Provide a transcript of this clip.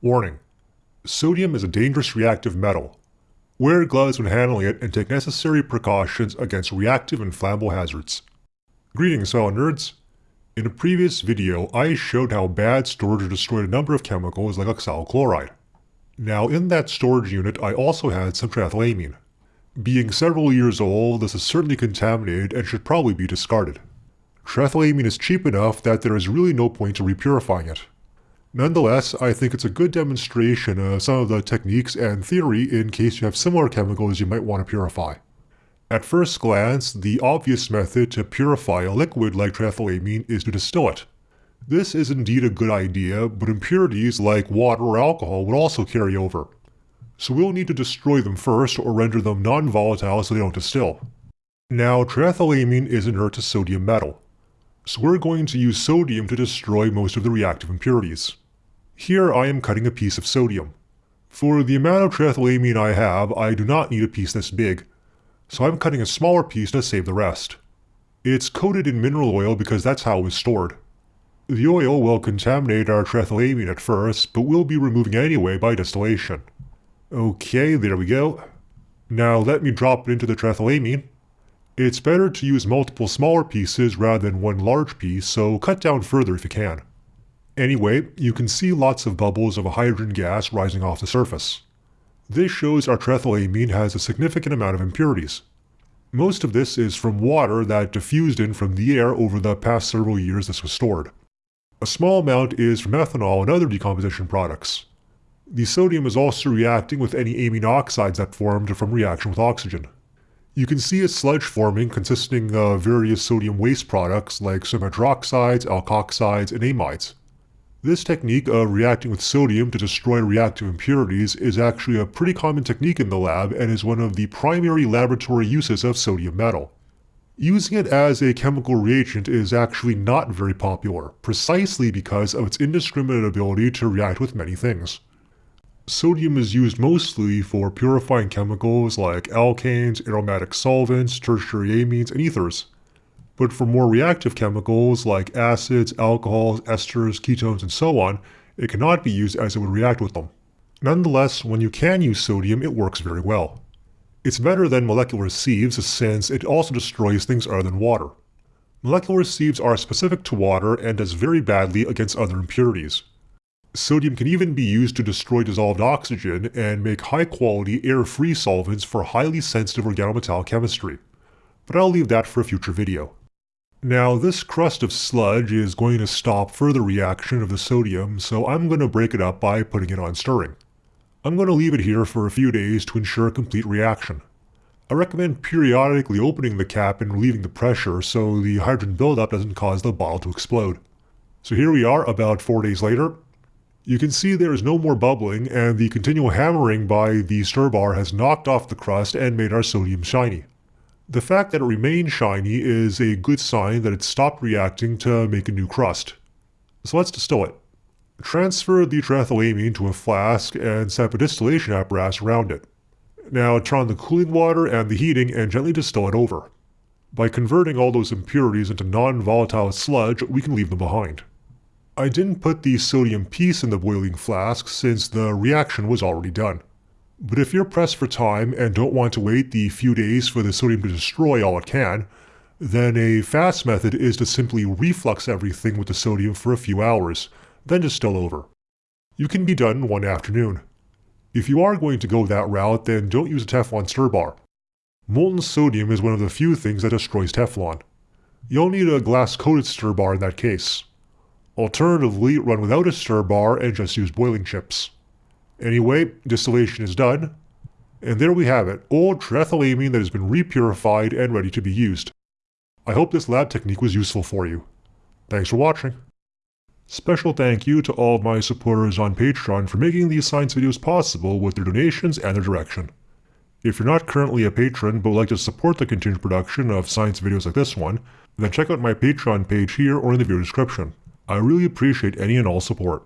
Warning. Sodium is a dangerous reactive metal. Wear gloves when handling it and take necessary precautions against reactive and flammable hazards. Greetings fellow nerds. In a previous video, I showed how bad storage destroyed a number of chemicals like oxalyl chloride. Now in that storage unit I also had some triethylamine. Being several years old, this is certainly contaminated and should probably be discarded. Triethylamine is cheap enough that there is really no point to repurifying it. Nonetheless, I think it's a good demonstration of some of the techniques and theory in case you have similar chemicals you might want to purify. At first glance, the obvious method to purify a liquid like triethylamine is to distill it. This is indeed a good idea, but impurities like water or alcohol would also carry over. So we'll need to destroy them first or render them non-volatile so they don't distill. Now, triethylamine is inert to sodium metal. So we're going to use sodium to destroy most of the reactive impurities. Here I am cutting a piece of sodium. For the amount of triethylamine I have, I do not need a piece this big, so I'm cutting a smaller piece to save the rest. It's coated in mineral oil because that's how it was stored. The oil will contaminate our triethylamine at first, but we'll be removing anyway by distillation. Okay, there we go. Now let me drop it into the triethylamine. It's better to use multiple smaller pieces rather than one large piece, so cut down further if you can. Anyway, you can see lots of bubbles of a hydrogen gas rising off the surface. This shows our triethylamine has a significant amount of impurities. Most of this is from water that diffused in from the air over the past several years this was stored. A small amount is from ethanol and other decomposition products. The sodium is also reacting with any amine oxides that formed from reaction with oxygen. You can see a sludge forming consisting of various sodium waste products like some hydroxides, alkoxides, and amides. This technique of reacting with sodium to destroy reactive impurities is actually a pretty common technique in the lab and is one of the primary laboratory uses of sodium metal. Using it as a chemical reagent is actually not very popular, precisely because of its indiscriminate ability to react with many things. Sodium is used mostly for purifying chemicals like alkanes, aromatic solvents, tertiary amines, and ethers. But for more reactive chemicals like acids, alcohols, esters, ketones, and so on, it cannot be used as it would react with them. Nonetheless, when you can use sodium, it works very well. It's better than molecular sieves since it also destroys things other than water. Molecular sieves are specific to water and does very badly against other impurities. Sodium can even be used to destroy dissolved oxygen and make high-quality air-free solvents for highly sensitive organometallic chemistry. But I'll leave that for a future video. Now this crust of sludge is going to stop further reaction of the sodium, so I'm going to break it up by putting it on stirring. I'm going to leave it here for a few days to ensure complete reaction. I recommend periodically opening the cap and relieving the pressure so the hydrogen buildup doesn't cause the bottle to explode. So here we are about 4 days later, you can see there is no more bubbling and the continual hammering by the stir bar has knocked off the crust and made our sodium shiny. The fact that it remains shiny is a good sign that it stopped reacting to make a new crust. So let's distill it. Transfer the triethylamine to a flask and set up a distillation apparatus around it. Now turn on the cooling water and the heating and gently distill it over. By converting all those impurities into non-volatile sludge, we can leave them behind. I didn't put the sodium piece in the boiling flask since the reaction was already done. But if you're pressed for time and don't want to wait the few days for the sodium to destroy all it can, then a fast method is to simply reflux everything with the sodium for a few hours, then distill over. You can be done in one afternoon. If you are going to go that route, then don't use a Teflon stir bar. Molten sodium is one of the few things that destroys Teflon. You'll need a glass-coated stir bar in that case. Alternatively, run without a stir bar and just use boiling chips. Anyway, distillation is done. And there we have it, old triethylamine that has been repurified and ready to be used. I hope this lab technique was useful for you. Thanks for watching. Special thank you to all of my supporters on Patreon for making these science videos possible with their donations and their direction. If you're not currently a patron but would like to support the continued production of science videos like this one, then check out my Patreon page here or in the video description. I really appreciate any and all support.